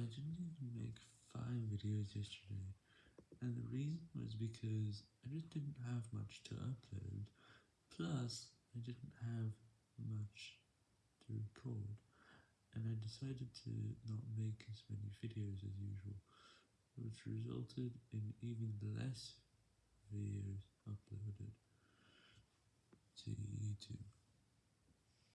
I didn't even make 5 videos yesterday, and the reason was because I just didn't have much to upload, plus I didn't have much to record, and I decided to not make as many videos as usual, which resulted in even less videos uploaded to YouTube.